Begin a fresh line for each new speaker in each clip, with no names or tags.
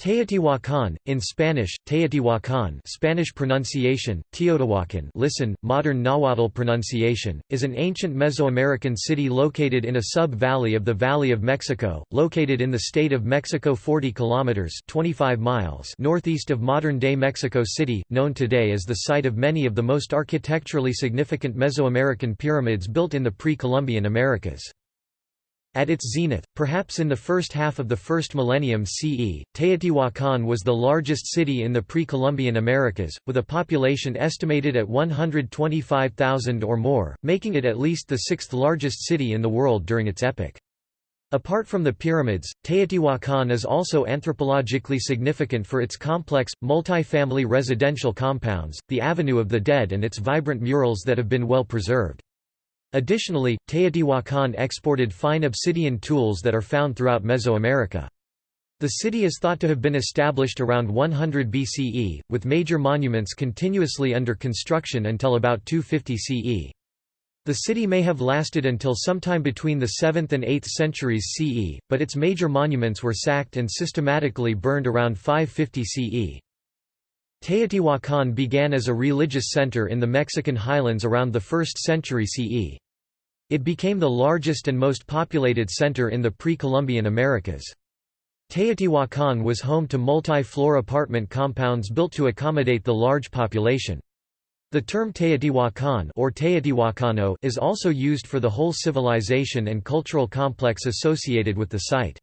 Teotihuacan, in Spanish, Teotihuacan Spanish pronunciation, Teotihuacan listen, modern Nahuatl pronunciation, is an ancient Mesoamerican city located in a sub-valley of the Valley of Mexico, located in the state of Mexico 40 kilometers 25 miles northeast of modern-day Mexico City, known today as the site of many of the most architecturally significant Mesoamerican pyramids built in the pre-Columbian Americas. At its zenith, perhaps in the first half of the first millennium CE, Teotihuacan was the largest city in the pre-Columbian Americas, with a population estimated at 125,000 or more, making it at least the sixth largest city in the world during its epoch. Apart from the pyramids, Teotihuacan is also anthropologically significant for its complex, multi-family residential compounds, the Avenue of the Dead and its vibrant murals that have been well preserved. Additionally, Teotihuacan exported fine obsidian tools that are found throughout Mesoamerica. The city is thought to have been established around 100 BCE, with major monuments continuously under construction until about 250 CE. The city may have lasted until sometime between the 7th and 8th centuries CE, but its major monuments were sacked and systematically burned around 550 CE. Teotihuacan began as a religious center in the Mexican highlands around the 1st century CE. It became the largest and most populated center in the pre-Columbian Americas. Teotihuacan was home to multi-floor apartment compounds built to accommodate the large population. The term Teotihuacan or Teotihuacano is also used for the whole civilization and cultural complex associated with the site.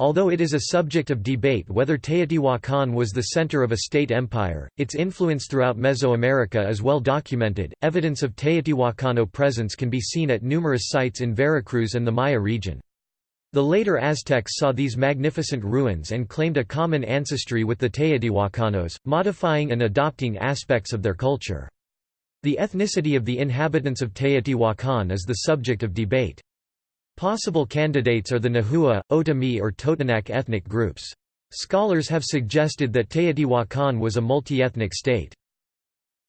Although it is a subject of debate whether Teotihuacan was the center of a state empire, its influence throughout Mesoamerica is well documented. Evidence of Teotihuacano presence can be seen at numerous sites in Veracruz and the Maya region. The later Aztecs saw these magnificent ruins and claimed a common ancestry with the Teotihuacanos, modifying and adopting aspects of their culture. The ethnicity of the inhabitants of Teotihuacan is the subject of debate. Possible candidates are the Nahua, Otomi or Totonac ethnic groups. Scholars have suggested that Teotihuacan was a multi-ethnic state.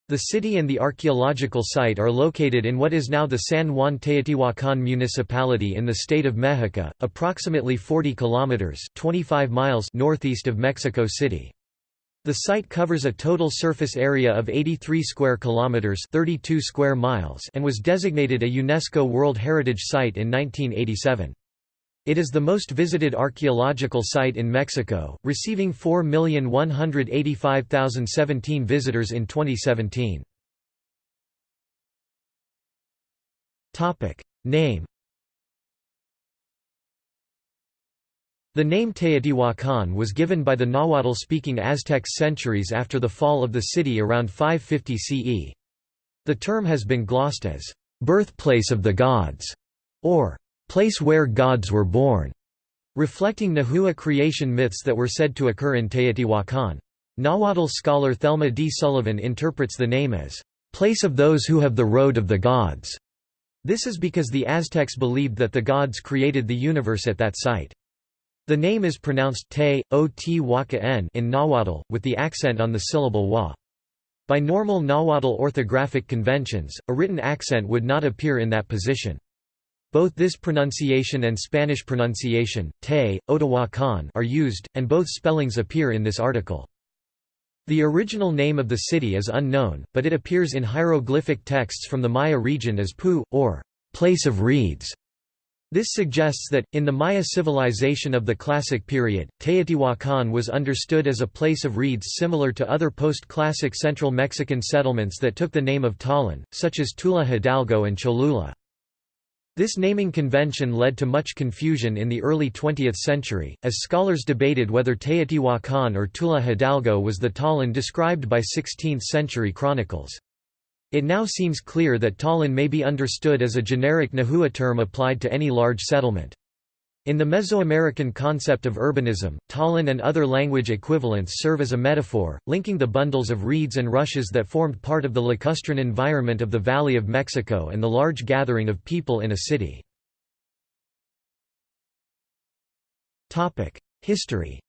The city and the archaeological site are located in what is now the San Juan Teotihuacan municipality in the state of Mexico, approximately 40 kilometers (25 miles) northeast of Mexico City. The site covers a total surface area of 83 square kilometers, 32 square miles, and was designated a UNESCO World Heritage Site in 1987. It is the most visited archaeological site in Mexico, receiving 4,185,017 visitors in 2017. Topic: Name The name Teotihuacan was given by the Nahuatl-speaking Aztecs centuries after the fall of the city around 550 CE. The term has been glossed as, "...birthplace of the gods", or "...place where gods were born", reflecting Nahua creation myths that were said to occur in Teotihuacan. Nahuatl scholar Thelma D. Sullivan interprets the name as, "...place of those who have the road of the gods". This is because the Aztecs believed that the gods created the universe at that site. The name is pronounced te, o t waka in Nahuatl, with the accent on the syllable wa. By normal Nahuatl orthographic conventions, a written accent would not appear in that position. Both this pronunciation and Spanish pronunciation, te, Otahuacan, are used, and both spellings appear in this article. The original name of the city is unknown, but it appears in hieroglyphic texts from the Maya region as Pu, or place of reeds. This suggests that, in the Maya civilization of the Classic period, Teotihuacan was understood as a place of reeds similar to other post-classic central Mexican settlements that took the name of Tollan, such as Tula Hidalgo and Cholula. This naming convention led to much confusion in the early 20th century, as scholars debated whether Teotihuacan or Tula Hidalgo was the Tollan described by 16th-century chronicles. It now seems clear that Tollan may be understood as a generic Nahua term applied to any large settlement. In the Mesoamerican concept of urbanism, Tollan and other language equivalents serve as a metaphor, linking the bundles of reeds and rushes that formed part of the lacustrine environment of the Valley of Mexico and the large gathering of people in a city. History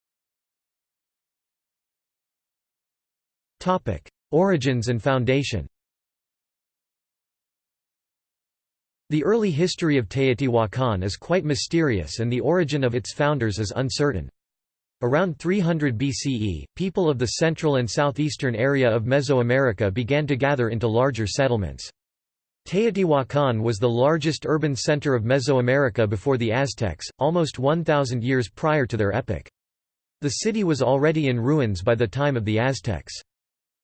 Origins and foundation The early history of Teotihuacan is quite mysterious and the origin of its founders is uncertain. Around 300 BCE, people of the central and southeastern area of Mesoamerica began to gather into larger settlements. Teotihuacan was the largest urban center of Mesoamerica before the Aztecs, almost 1,000 years prior to their epoch. The city was already in ruins by the time of the Aztecs.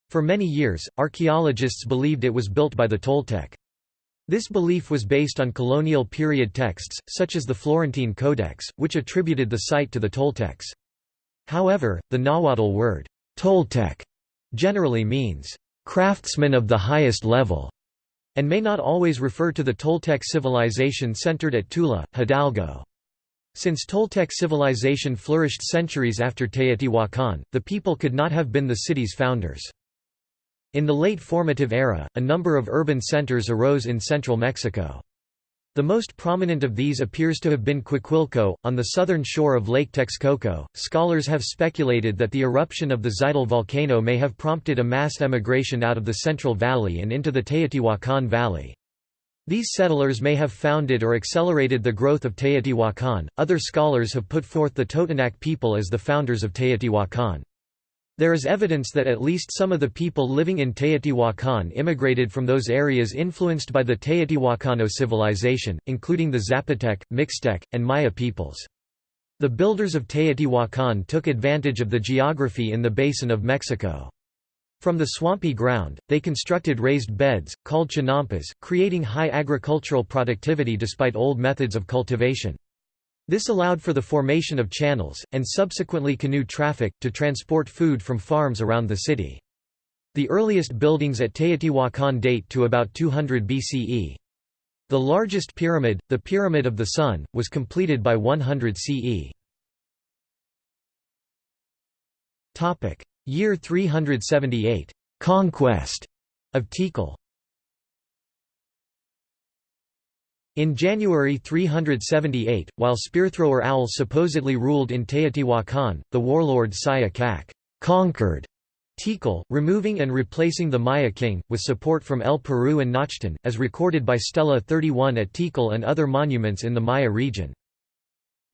For many years, archaeologists believed it was built by the Toltec. This belief was based on colonial period texts, such as the Florentine Codex, which attributed the site to the Toltecs. However, the Nahuatl word, Toltec, generally means, craftsman of the highest level, and may not always refer to the Toltec civilization centered at Tula, Hidalgo. Since Toltec civilization flourished centuries after Teotihuacan, the people could not have been the city's founders. In the late formative era, a number of urban centers arose in central Mexico. The most prominent of these appears to have been Cuicuilco, on the southern shore of Lake Texcoco. Scholars have speculated that the eruption of the Xitle volcano may have prompted a mass emigration out of the Central Valley and into the Teotihuacan Valley. These settlers may have founded or accelerated the growth of Teotihuacan. Other scholars have put forth the Totonac people as the founders of Teotihuacan. There is evidence that at least some of the people living in Teotihuacan immigrated from those areas influenced by the Teotihuacano civilization, including the Zapotec, Mixtec, and Maya peoples. The builders of Teotihuacan took advantage of the geography in the basin of Mexico. From the swampy ground, they constructed raised beds, called chinampas, creating high agricultural productivity despite old methods of cultivation. This allowed for the formation of channels, and subsequently canoe traffic, to transport food from farms around the city. The earliest buildings at Teotihuacan date to about 200 BCE. The largest pyramid, the Pyramid of the Sun, was completed by 100 CE. Year 378. Conquest of Tikal In January 378, while spearthrower Owl supposedly ruled in Teotihuacan, the warlord Saya Cac conquered Tikal, removing and replacing the Maya king, with support from El Peru and Naachtun, as recorded by Stela 31 at Tikal and other monuments in the Maya region.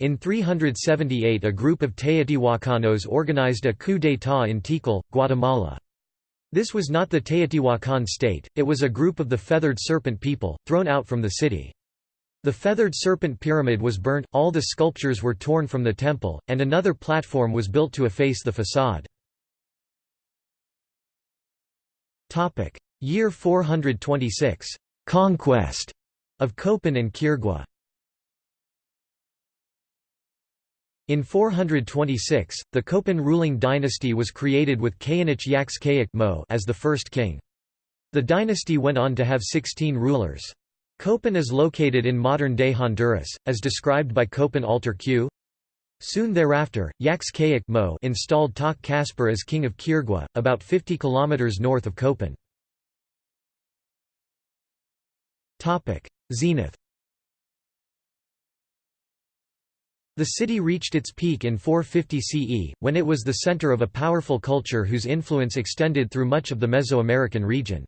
In 378 a group of Teotihuacanos organized a coup d'état in Tikal, Guatemala. This was not the Teotihuacan state, it was a group of the feathered serpent people, thrown out from the city. The feathered serpent pyramid was burnt, all the sculptures were torn from the temple, and another platform was built to efface the facade. Year 426. Conquest of Copan and Quirigua In 426, the Copan ruling dynasty was created with Cayanich Yaxcayic as the first king. The dynasty went on to have 16 rulers. Copan is located in modern-day Honduras, as described by Copan Altar Q. Soon thereafter, Yaxcayic Mo installed Tak Caspar as king of Quirigua, about 50 km north of Copan. Zenith The city reached its peak in 450 CE, when it was the center of a powerful culture whose influence extended through much of the Mesoamerican region.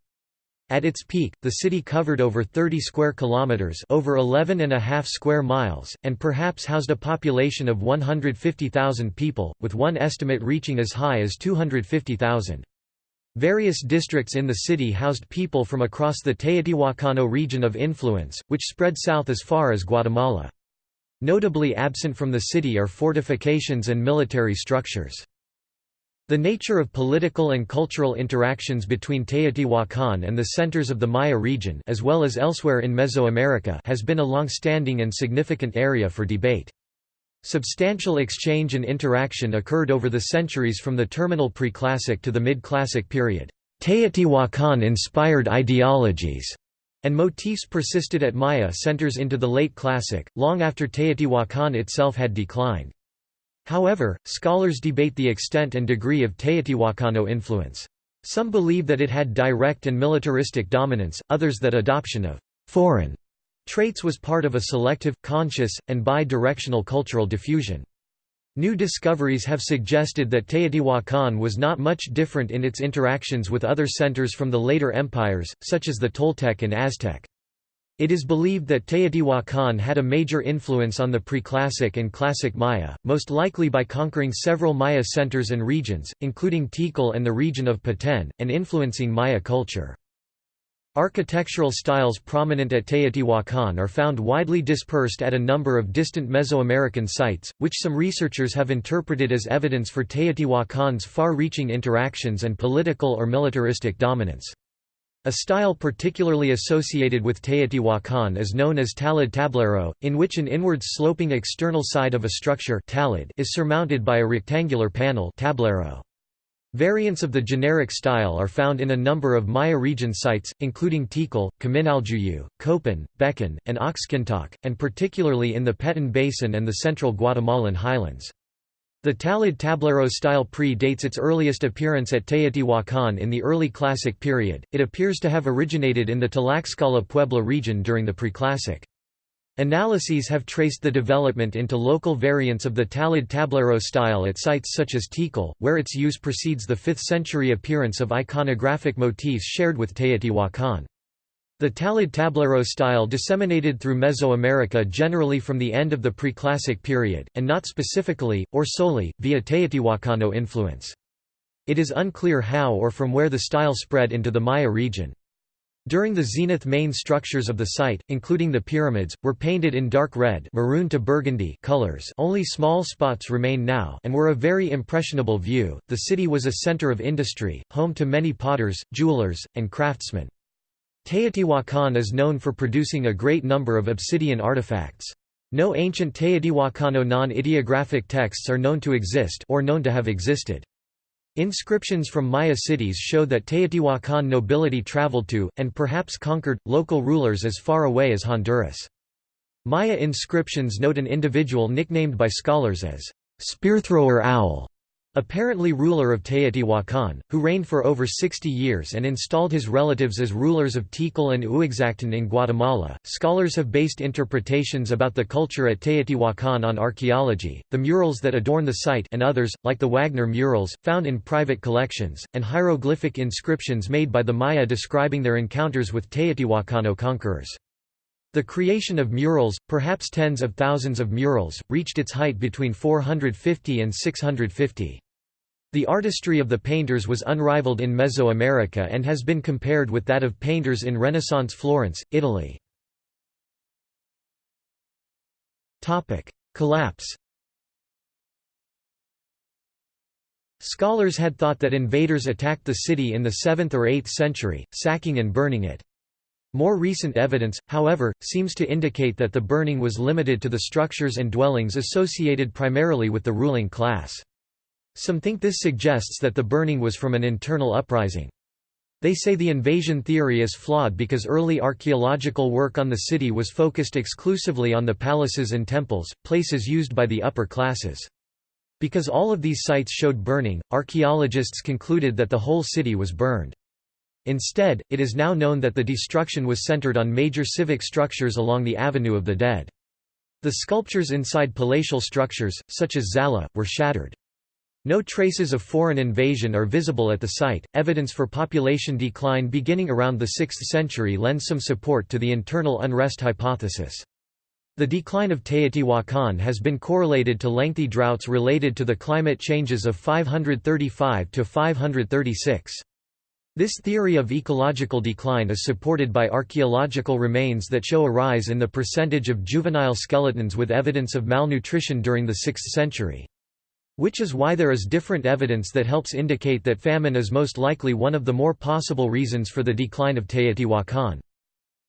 At its peak, the city covered over 30 square kilometers, over 11 and a half square miles, and perhaps housed a population of 150,000 people, with one estimate reaching as high as 250,000. Various districts in the city housed people from across the Teotihuacano region of influence, which spread south as far as Guatemala. Notably absent from the city are fortifications and military structures. The nature of political and cultural interactions between Teotihuacan and the centers of the Maya region as well as elsewhere in Mesoamerica has been a long-standing and significant area for debate. Substantial exchange and interaction occurred over the centuries from the terminal pre-classic to the mid-classic period. Teotihuacan-inspired ideologies and motifs persisted at Maya centers into the late classic, long after Teotihuacan itself had declined. However, scholars debate the extent and degree of Teotihuacano influence. Some believe that it had direct and militaristic dominance, others that adoption of «foreign» traits was part of a selective, conscious, and bi-directional cultural diffusion. New discoveries have suggested that Teotihuacan was not much different in its interactions with other centers from the later empires, such as the Toltec and Aztec. It is believed that Teotihuacan had a major influence on the preclassic and classic Maya, most likely by conquering several Maya centers and regions, including Tikal and the region of Petén, and influencing Maya culture. Architectural styles prominent at Teotihuacan are found widely dispersed at a number of distant Mesoamerican sites, which some researchers have interpreted as evidence for Teotihuacan's far-reaching interactions and political or militaristic dominance. A style particularly associated with Teotihuacan is known as talud tablero, in which an inwards sloping external side of a structure talud is surmounted by a rectangular panel tablero. Variants of the generic style are found in a number of Maya region sites, including Tikal, Kaminaljuyu, Copan, Becan, and Oxkintok, and particularly in the Petén Basin and the central Guatemalan highlands. The Talud tablero style pre-dates its earliest appearance at Teotihuacan in the early Classic period, it appears to have originated in the Tlaxcala Puebla region during the Preclassic. Analyses have traced the development into local variants of the Talud tablero style at sites such as Tikal, where its use precedes the 5th century appearance of iconographic motifs shared with Teotihuacan. The Talud tablero style disseminated through Mesoamerica generally from the end of the Preclassic period, and not specifically, or solely, via Teotihuacano influence. It is unclear how or from where the style spread into the Maya region. During the zenith main structures of the site, including the pyramids, were painted in dark red maroon to burgundy colors only small spots remain now and were a very impressionable view. The city was a center of industry, home to many potters, jewelers, and craftsmen. Teotihuacan is known for producing a great number of obsidian artifacts. No ancient Teotihuacano non-ideographic texts are known to exist or known to have existed. Inscriptions from Maya cities show that Teotihuacan nobility traveled to, and perhaps conquered, local rulers as far away as Honduras. Maya inscriptions note an individual nicknamed by scholars as Spearthrower Owl, apparently ruler of Teotihuacan, who reigned for over 60 years and installed his relatives as rulers of Tikal and Uaxactun in Guatemala. Scholars have based interpretations about the culture at Teotihuacan on archaeology, the murals that adorn the site and others, like the Wagner murals, found in private collections, and hieroglyphic inscriptions made by the Maya describing their encounters with Teotihuacano conquerors. The creation of murals, perhaps tens of thousands of murals, reached its height between 450 and 650. The artistry of the painters was unrivaled in Mesoamerica and has been compared with that of painters in Renaissance Florence, Italy. Collapse Scholars had thought that invaders attacked the city in the 7th or 8th century, sacking and burning it. More recent evidence, however, seems to indicate that the burning was limited to the structures and dwellings associated primarily with the ruling class. Some think this suggests that the burning was from an internal uprising. They say the invasion theory is flawed because early archaeological work on the city was focused exclusively on the palaces and temples, places used by the upper classes. Because all of these sites showed burning, archaeologists concluded that the whole city was burned. Instead, it is now known that the destruction was centered on major civic structures along the Avenue of the Dead. The sculptures inside palatial structures, such as Xalla, were shattered. No traces of foreign invasion are visible at the site. Evidence for population decline beginning around the 6th century lends some support to the internal unrest hypothesis. The decline of Teotihuacan has been correlated to lengthy droughts related to the climate changes of 535 to 536. This theory of ecological decline is supported by archaeological remains that show a rise in the percentage of juvenile skeletons with evidence of malnutrition during the 6th century. Which is why there is different evidence that helps indicate that famine is most likely one of the more possible reasons for the decline of Teotihuacan.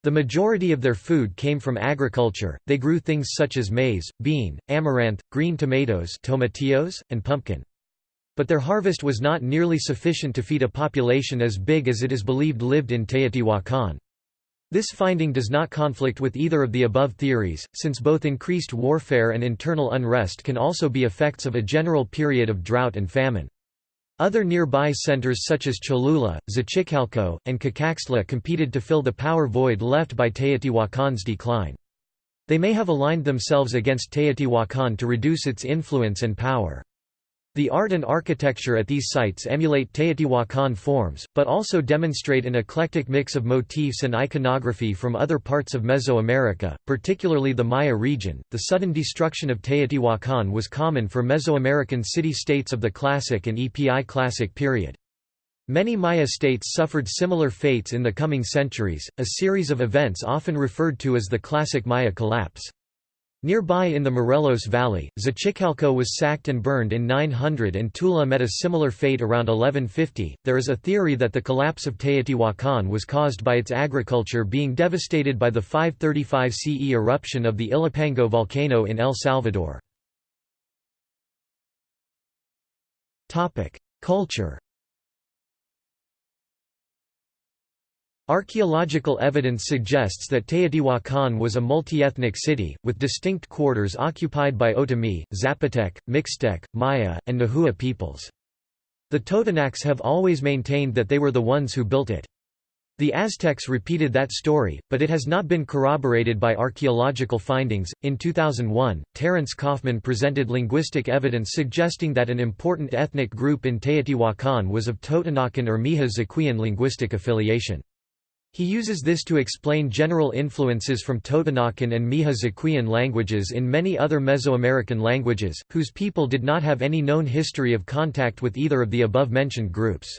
The majority of their food came from agriculture, they grew things such as maize, bean, amaranth, green tomatoes tomatillos, and pumpkin. But their harvest was not nearly sufficient to feed a population as big as it is believed lived in Teotihuacan. This finding does not conflict with either of the above theories, since both increased warfare and internal unrest can also be effects of a general period of drought and famine. Other nearby centers such as Cholula, Xochicalco, and Cacaxtla competed to fill the power void left by Teotihuacan's decline. They may have aligned themselves against Teotihuacan to reduce its influence and power. The art and architecture at these sites emulate Teotihuacan forms, but also demonstrate an eclectic mix of motifs and iconography from other parts of Mesoamerica, particularly the Maya region. The sudden destruction of Teotihuacan was common for Mesoamerican city-states of the Classic and EPI Classic period. Many Maya states suffered similar fates in the coming centuries, a series of events often referred to as the Classic Maya collapse. Nearby in the Morelos Valley, Xochicalco was sacked and burned in 900 and Tula met a similar fate around 1150. There is a theory that the collapse of Teotihuacan was caused by its agriculture being devastated by the 535 CE eruption of the Ilopango volcano in El Salvador. Culture Archaeological evidence suggests that Teotihuacan was a multi-ethnic city, with distinct quarters occupied by Otomi, Zapotec, Mixtec, Maya, and Nahua peoples. The Totonacs have always maintained that they were the ones who built it. The Aztecs repeated that story, but it has not been corroborated by archaeological findings. In 2001, Terence Kaufman presented linguistic evidence suggesting that an important ethnic group in Teotihuacan was of Totonacan or Mixe-Zoquean linguistic affiliation. He uses this to explain general influences from Totonacan and Mixe languages in many other Mesoamerican languages, whose people did not have any known history of contact with either of the above-mentioned groups.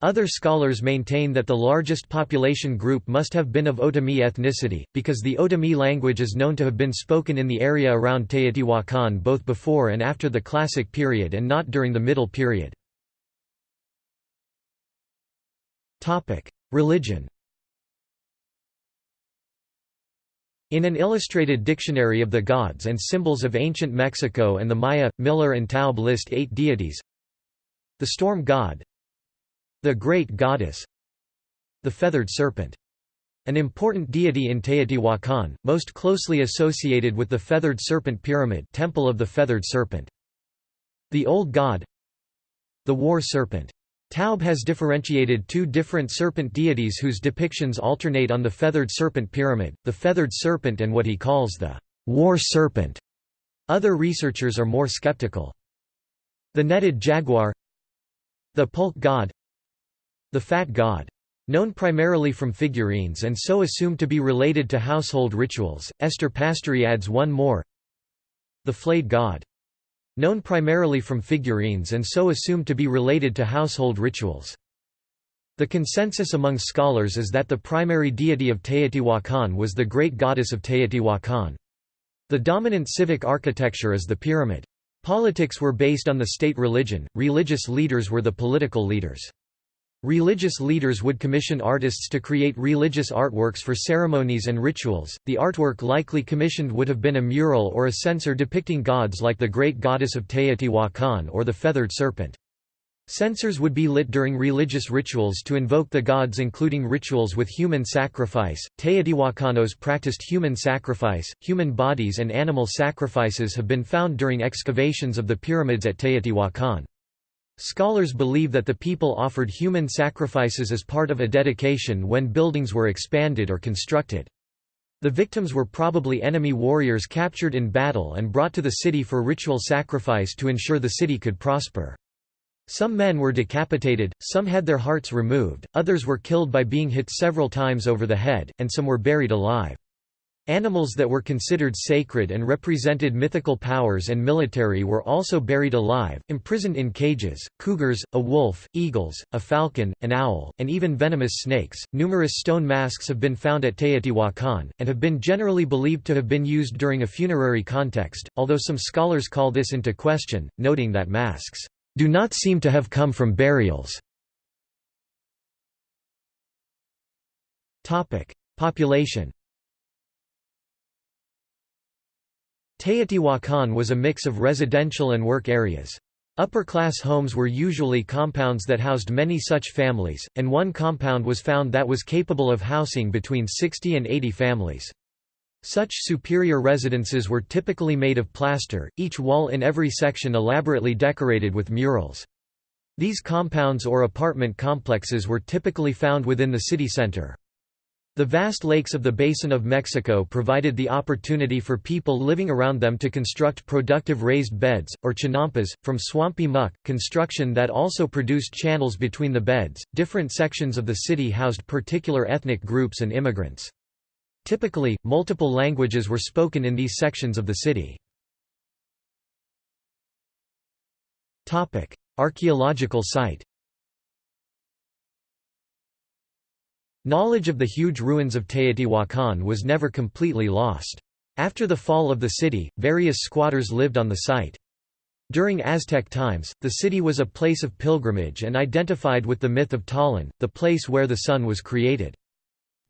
Other scholars maintain that the largest population group must have been of Otomi ethnicity, because the Otomi language is known to have been spoken in the area around Teotihuacan both before and after the Classic period and not during the Middle period. Religion In an illustrated dictionary of the gods and symbols of ancient Mexico and the Maya, Miller and Taube list eight deities. The storm god. The great goddess. The feathered serpent. An important deity in Teotihuacan, most closely associated with the feathered serpent pyramid temple of the feathered serpent. The old god. The war serpent Taube has differentiated two different serpent deities whose depictions alternate on the feathered serpent pyramid, the feathered serpent and what he calls the war serpent. Other researchers are more skeptical. The netted jaguar The pulque god The fat god. Known primarily from figurines and so assumed to be related to household rituals, Esther Pasztory adds one more The flayed god known primarily from figurines and so assumed to be related to household rituals. The consensus among scholars is that the primary deity of Teotihuacan was the great goddess of Teotihuacan. The dominant civic architecture is the pyramid. Politics were based on the state religion, religious leaders were the political leaders. Religious leaders would commission artists to create religious artworks for ceremonies and rituals. The artwork likely commissioned would have been a mural or a censer depicting gods like the great goddess of Teotihuacan or the feathered serpent. Censers would be lit during religious rituals to invoke the gods including rituals with human sacrifice. Teotihuacanos practiced human sacrifice. Human bodies and animal sacrifices have been found during excavations of the pyramids at Teotihuacan. Scholars believe that the people offered human sacrifices as part of a dedication when buildings were expanded or constructed. The victims were probably enemy warriors captured in battle and brought to the city for ritual sacrifice to ensure the city could prosper. Some men were decapitated, some had their hearts removed, others were killed by being hit several times over the head, and some were buried alive. Animals that were considered sacred and represented mythical powers and military were also buried alive, imprisoned in cages cougars, a wolf, eagles, a falcon, an owl, and even venomous snakes. Numerous stone masks have been found at Teotihuacan, and have been generally believed to have been used during a funerary context, although some scholars call this into question, noting that masks do not seem to have come from burials. Population Teotihuacan was a mix of residential and work areas. Upper-class homes were usually compounds that housed many such families, and one compound was found that was capable of housing between 60 and 80 families. Such superior residences were typically made of plaster, each wall in every section elaborately decorated with murals. These compounds or apartment complexes were typically found within the city center. The vast lakes of the Basin of Mexico provided the opportunity for people living around them to construct productive raised beds, or chinampas, from swampy muck, construction that also produced channels between the beds. Different sections of the city housed particular ethnic groups and immigrants. Typically, multiple languages were spoken in these sections of the city. Archaeological site Knowledge of the huge ruins of Teotihuacan was never completely lost. After the fall of the city, various squatters lived on the site. During Aztec times, the city was a place of pilgrimage and identified with the myth of Tollan, the place where the sun was created.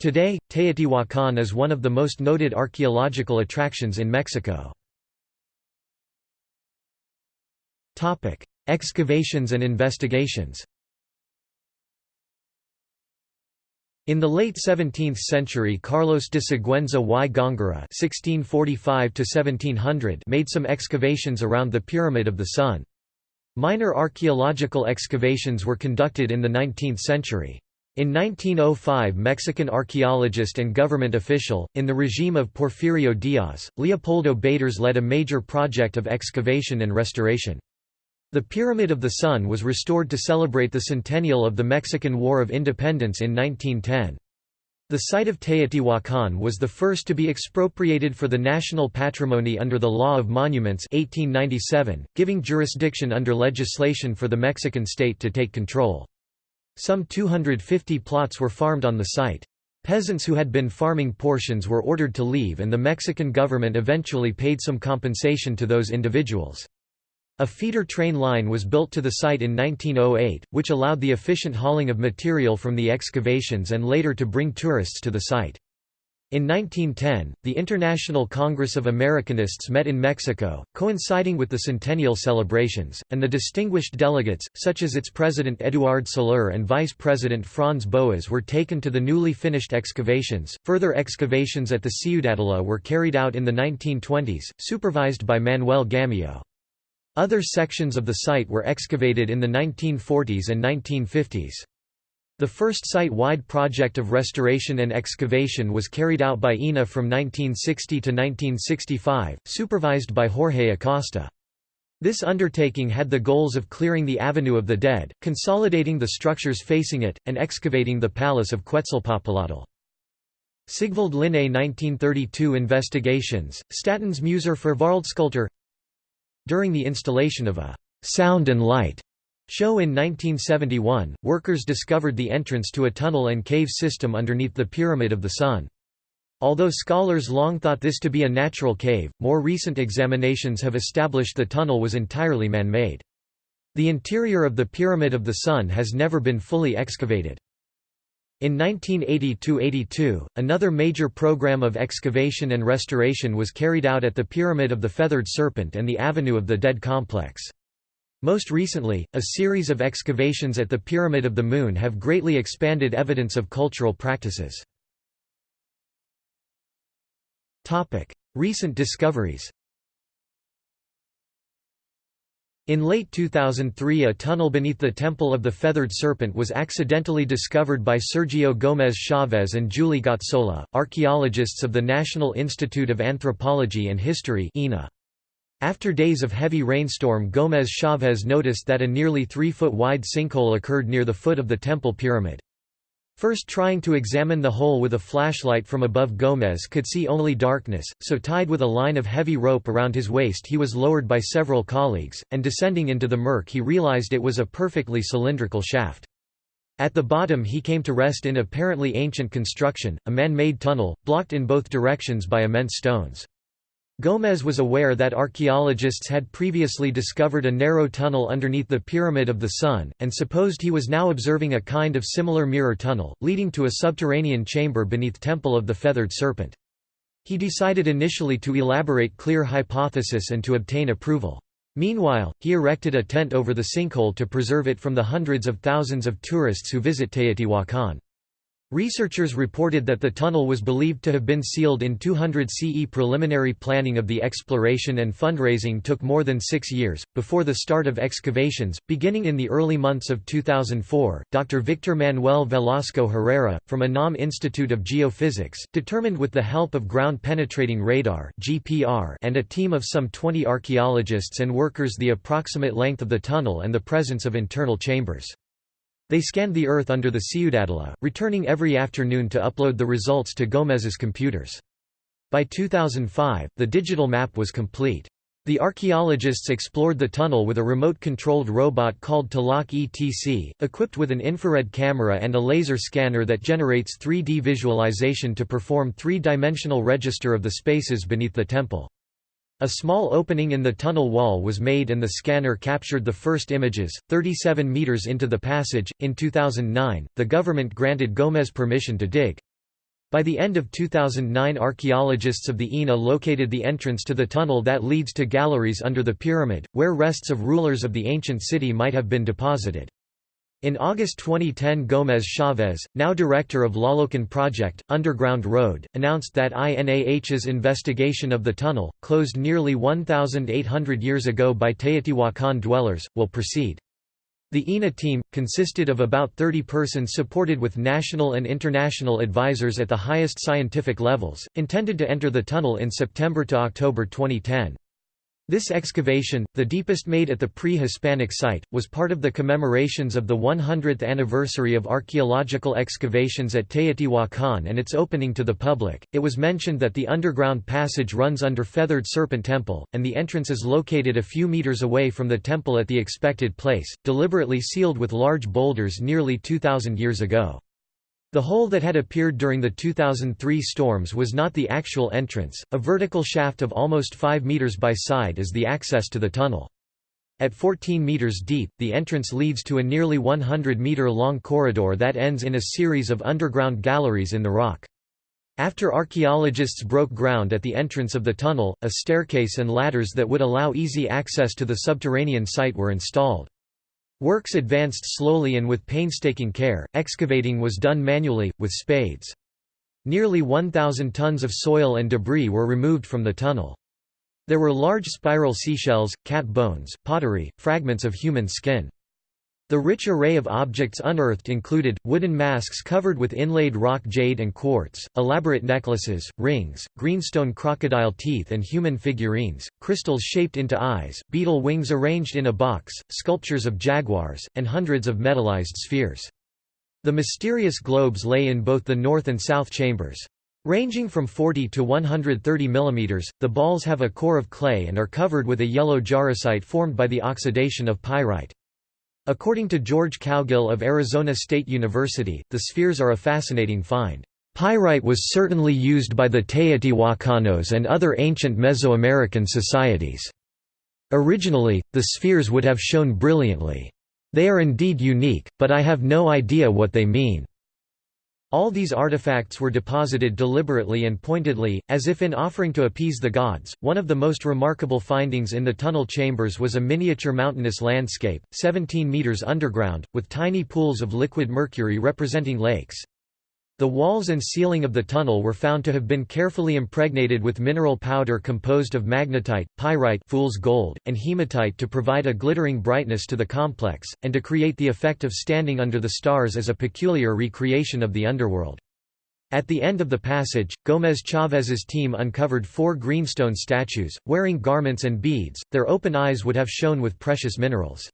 Today, Teotihuacan is one of the most noted archaeological attractions in Mexico. Excavations and investigations In the late 17th century Carlos de Sigüenza y Góngora made some excavations around the Pyramid of the Sun. Minor archaeological excavations were conducted in the 19th century. In 1905 Mexican archaeologist and government official, in the regime of Porfirio Díaz, Leopoldo Batres led a major project of excavation and restoration. The Pyramid of the Sun was restored to celebrate the centennial of the Mexican War of Independence in 1910. The site of Teotihuacan was the first to be expropriated for the national patrimony under the Law of Monuments 1897, giving jurisdiction under legislation for the Mexican state to take control. Some 250 plots were farmed on the site. Peasants who had been farming portions were ordered to leave and the Mexican government eventually paid some compensation to those individuals. A feeder train line was built to the site in 1908, which allowed the efficient hauling of material from the excavations and later to bring tourists to the site. In 1910, the International Congress of Americanists met in Mexico, coinciding with the centennial celebrations, and the distinguished delegates, such as its president Eduard Seler and vice president Franz Boas, were taken to the newly finished excavations. Further excavations at the Ciudadela were carried out in the 1920s, supervised by Manuel Gamio. Other sections of the site were excavated in the 1940s and 1950s. The first site-wide project of restoration and excavation was carried out by INAH from 1960 to 1965, supervised by Jorge Acosta. This undertaking had the goals of clearing the Avenue of the Dead, consolidating the structures facing it, and excavating the Palace of Quetzalpapalotl. Sigvald Linné 1932 Investigations, Statens Museer for Världskultur during the installation of a «sound and light» show in 1971, workers discovered the entrance to a tunnel and cave system underneath the Pyramid of the Sun. Although scholars long thought this to be a natural cave, more recent examinations have established the tunnel was entirely man-made. The interior of the Pyramid of the Sun has never been fully excavated. In 1980–82, another major program of excavation and restoration was carried out at the Pyramid of the Feathered Serpent and the Avenue of the Dead complex. Most recently, a series of excavations at the Pyramid of the Moon have greatly expanded evidence of cultural practices. Recent discoveries In late 2003 a tunnel beneath the Temple of the Feathered Serpent was accidentally discovered by Sergio Gómez Chávez and Julie Gazzola, archaeologists of the National Institute of Anthropology and History After days of heavy rainstorm Gómez Chávez noticed that a nearly three-foot wide sinkhole occurred near the foot of the temple pyramid. First trying to examine the hole with a flashlight from above Gómez could see only darkness, so tied with a line of heavy rope around his waist he was lowered by several colleagues, and descending into the murk he realized it was a perfectly cylindrical shaft. At the bottom he came to rest in apparently ancient construction, a man-made tunnel, blocked in both directions by immense stones. Gómez was aware that archaeologists had previously discovered a narrow tunnel underneath the Pyramid of the Sun, and supposed he was now observing a kind of similar mirror tunnel, leading to a subterranean chamber beneath Temple of the Feathered Serpent. He decided initially to elaborate clear hypothesis and to obtain approval. Meanwhile, he erected a tent over the sinkhole to preserve it from the hundreds of thousands of tourists who visit Teotihuacan. Researchers reported that the tunnel was believed to have been sealed in 200 CE. Preliminary planning of the exploration and fundraising took more than six years. Before the start of excavations, beginning in the early months of 2004, Dr. Victor Manuel Velasco Herrera, from UNAM Institute of Geophysics, determined with the help of ground penetrating radar and a team of some 20 archaeologists and workers the approximate length of the tunnel and the presence of internal chambers. They scanned the Earth under the Ciudadela, returning every afternoon to upload the results to Gomez's computers. By 2005, the digital map was complete. The archaeologists explored the tunnel with a remote-controlled robot called Talak ETC, equipped with an infrared camera and a laser scanner that generates 3D visualization to perform three-dimensional register of the spaces beneath the temple. A small opening in the tunnel wall was made and the scanner captured the first images, 37 meters into the passage. In 2009, the government granted Gomez permission to dig. By the end of 2009 archaeologists of the INAH located the entrance to the tunnel that leads to galleries under the pyramid, where rests of rulers of the ancient city might have been deposited. In August 2010 Gómez Chavez, now director of Tlalocan Project, Underground Road, announced that INAH's investigation of the tunnel, closed nearly 1,800 years ago by Teotihuacan dwellers, will proceed. The INAH team, consisted of about 30 persons supported with national and international advisors at the highest scientific levels, intended to enter the tunnel in September to October 2010. This excavation, the deepest made at the pre-Hispanic site, was part of the commemorations of the 100th anniversary of archaeological excavations at Teotihuacan and its opening to the public. It was mentioned that the underground passage runs under Feathered Serpent Temple, and the entrance is located a few meters away from the temple at the expected place, deliberately sealed with large boulders nearly 2,000 years ago. The hole that had appeared during the 2003 storms was not the actual entrance, a vertical shaft of almost 5 meters by side is the access to the tunnel. At 14 meters deep, the entrance leads to a nearly 100 meter long corridor that ends in a series of underground galleries in the rock. After archaeologists broke ground at the entrance of the tunnel, a staircase and ladders that would allow easy access to the subterranean site were installed. Works advanced slowly and with painstaking care, excavating was done manually, with spades. Nearly 1,000 tons of soil and debris were removed from the tunnel. There were large spiral seashells, cat bones, pottery, fragments of human skin. The rich array of objects unearthed included, wooden masks covered with inlaid rock jade and quartz, elaborate necklaces, rings, greenstone crocodile teeth and human figurines, crystals shaped into eyes, beetle wings arranged in a box, sculptures of jaguars, and hundreds of metallized spheres. The mysterious globes lay in both the north and south chambers. Ranging from 40 to 130 mm, the balls have a core of clay and are covered with a yellow jarosite formed by the oxidation of pyrite. According to George Cowgill of Arizona State University, the spheres are a fascinating find. Pyrite was certainly used by the Teotihuacanos and other ancient Mesoamerican societies. Originally, the spheres would have shone brilliantly. They are indeed unique, but I have no idea what they mean. All these artifacts were deposited deliberately and pointedly, as if in offering to appease the gods. One of the most remarkable findings in the tunnel chambers was a miniature mountainous landscape, 17 meters underground, with tiny pools of liquid mercury representing lakes. The walls and ceiling of the tunnel were found to have been carefully impregnated with mineral powder composed of magnetite, pyrite fool's gold, and hematite to provide a glittering brightness to the complex, and to create the effect of standing under the stars as a peculiar recreation of the underworld. At the end of the passage, Gómez Chavez's team uncovered four greenstone statues, wearing garments and beads, their open eyes would have shone with precious minerals.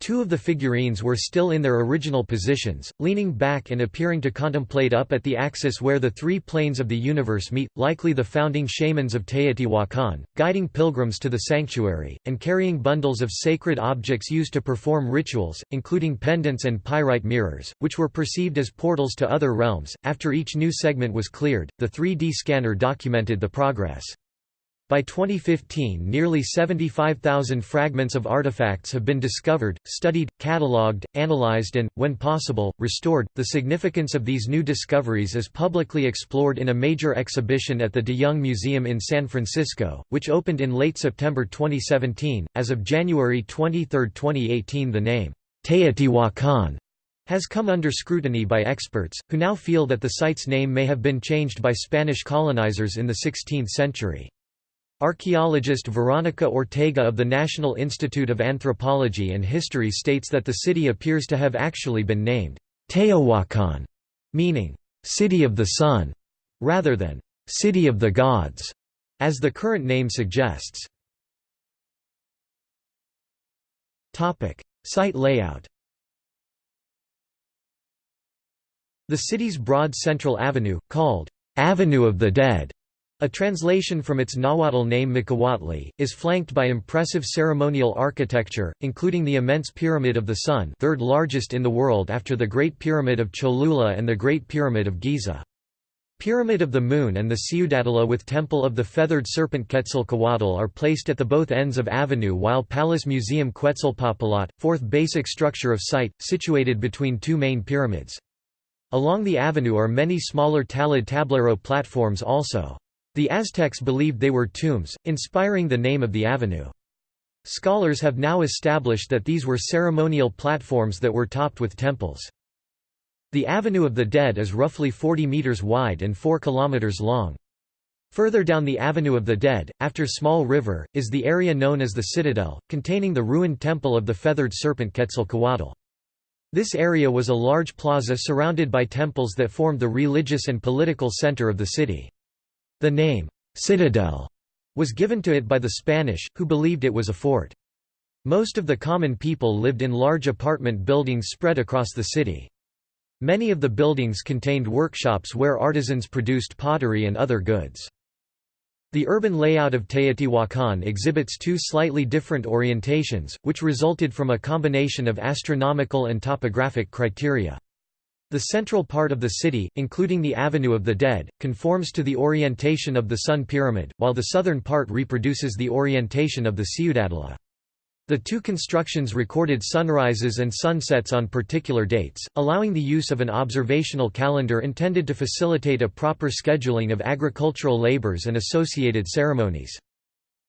Two of the figurines were still in their original positions, leaning back and appearing to contemplate up at the axis where the three planes of the universe meet, likely the founding shamans of Teotihuacan, guiding pilgrims to the sanctuary, and carrying bundles of sacred objects used to perform rituals, including pendants and pyrite mirrors, which were perceived as portals to other realms. After each new segment was cleared, the 3D scanner documented the progress. By 2015 nearly 75,000 fragments of artifacts have been discovered, studied, catalogued, analyzed and, when possible, restored. The significance of these new discoveries is publicly explored in a major exhibition at the De Young Museum in San Francisco, which opened in late September 2017. As of January 23, 2018 the name, Teotihuacan has come under scrutiny by experts, who now feel that the site's name may have been changed by Spanish colonizers in the 16th century. Archaeologist Veronica Ortega of the National Institute of Anthropology and History states that the city appears to have actually been named Teotihuacan, meaning, City of the Sun, rather than City of the Gods, as the current name suggests. Topic: Site layout The city's broad central avenue, called Avenue of the Dead, a translation from its Nahuatl name Miccaotli, is flanked by impressive ceremonial architecture, including the immense Pyramid of the Sun third largest in the world after the Great Pyramid of Cholula and the Great Pyramid of Giza. Pyramid of the Moon and the Ciudadela with Temple of the Feathered Serpent Quetzalcoatl are placed at the both ends of avenue while Palace Museum Quetzalpapalotl, fourth basic structure of site, situated between two main pyramids. Along the avenue are many smaller talud tablero platforms also. The Aztecs believed they were tombs, inspiring the name of the avenue. Scholars have now established that these were ceremonial platforms that were topped with temples. The Avenue of the Dead is roughly 40 meters wide and 4 kilometers long. Further down the Avenue of the Dead, after Small River, is the area known as the Citadel, containing the ruined temple of the feathered serpent Quetzalcoatl. This area was a large plaza surrounded by temples that formed the religious and political center of the city. The name, Citadel, was given to it by the Spanish, who believed it was a fort. Most of the common people lived in large apartment buildings spread across the city. Many of the buildings contained workshops where artisans produced pottery and other goods. The urban layout of Teotihuacan exhibits two slightly different orientations, which resulted from a combination of astronomical and topographic criteria. The central part of the city, including the Avenue of the Dead, conforms to the orientation of the Sun Pyramid, while the southern part reproduces the orientation of the Ciudadela. The two constructions recorded sunrises and sunsets on particular dates, allowing the use of an observational calendar intended to facilitate a proper scheduling of agricultural labors and associated ceremonies.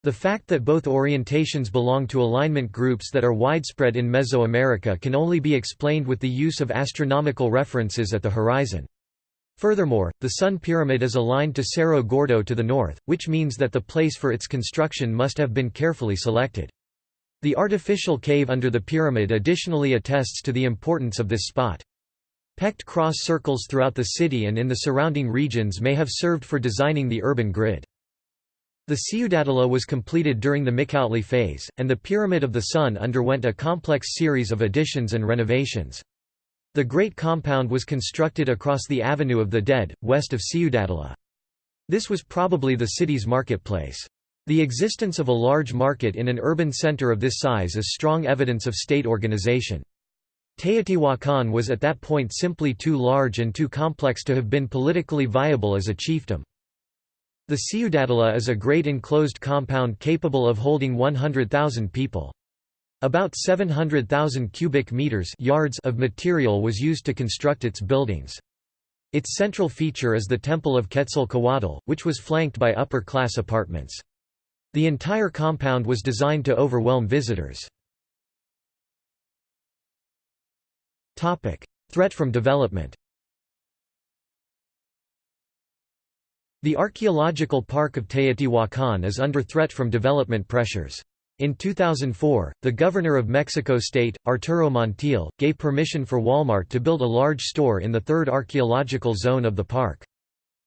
The fact that both orientations belong to alignment groups that are widespread in Mesoamerica can only be explained with the use of astronomical references at the horizon. Furthermore, the Sun Pyramid is aligned to Cerro Gordo to the north, which means that the place for its construction must have been carefully selected. The artificial cave under the pyramid additionally attests to the importance of this spot. Pecked cross circles throughout the city and in the surrounding regions may have served for designing the urban grid. The Ciudadela was completed during the Miccaotli phase, and the Pyramid of the Sun underwent a complex series of additions and renovations. The Great Compound was constructed across the Avenue of the Dead, west of Ciudadela. This was probably the city's marketplace. The existence of a large market in an urban center of this size is strong evidence of state organization. Teotihuacan was at that point simply too large and too complex to have been politically viable as a chiefdom. The Ciudadela is a great enclosed compound capable of holding 100,000 people. About 700,000 cubic meters yards of material was used to construct its buildings. Its central feature is the Temple of Quetzalcoatl, which was flanked by upper-class apartments. The entire compound was designed to overwhelm visitors. Threat from development The archaeological park of Teotihuacan is under threat from development pressures. In 2004, the governor of Mexico State, Arturo Montiel, gave permission for Walmart to build a large store in the third archaeological zone of the park.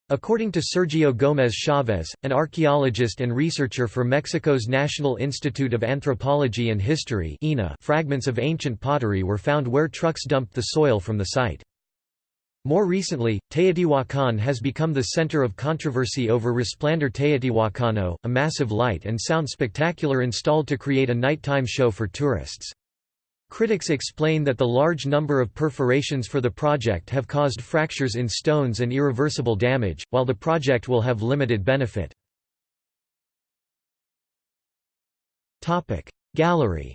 According to Sergio Gómez Chavez, an archaeologist and researcher for Mexico's National Institute of Anthropology and History fragments of ancient pottery were found where trucks dumped the soil from the site. More recently, Teotihuacan has become the center of controversy over Resplandor Teotihuacano, a massive light and sound spectacular installed to create a nighttime show for tourists. Critics explain that the large number of perforations for the project have caused fractures in stones and irreversible damage, while the project will have limited benefit. Gallery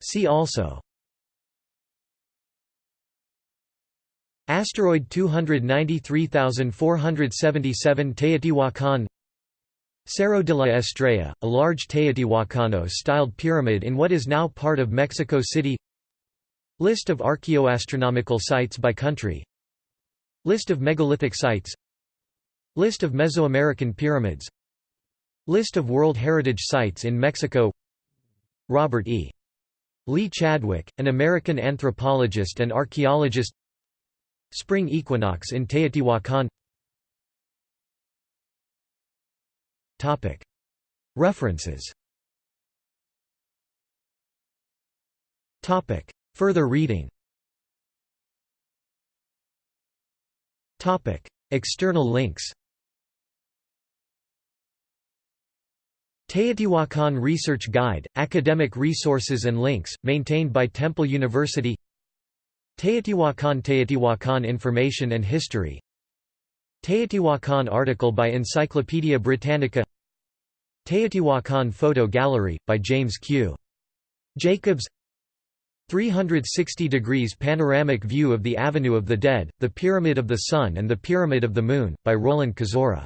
See also Asteroid 293477 Teotihuacan. Cerro de la Estrella, a large Teotihuacano-styled pyramid in what is now part of Mexico City. List of archaeoastronomical sites by country. List of megalithic sites. List of Mesoamerican pyramids. List of World Heritage Sites in Mexico. Robert E. Lee Chadwick, an American anthropologist and archaeologist Spring equinox in Teotihuacan. References. Further reading. External links. Teotihuacan Research Guide, academic resources and links, maintained by Temple University Teotihuacan Teotihuacan Information and History. Teotihuacan article by Encyclopaedia Britannica. Teotihuacan Photo Gallery, by James Q. Jacobs. 360 degrees panoramic view of the Avenue of the Dead, the Pyramid of the Sun and the Pyramid of the Moon, by Roland Kozora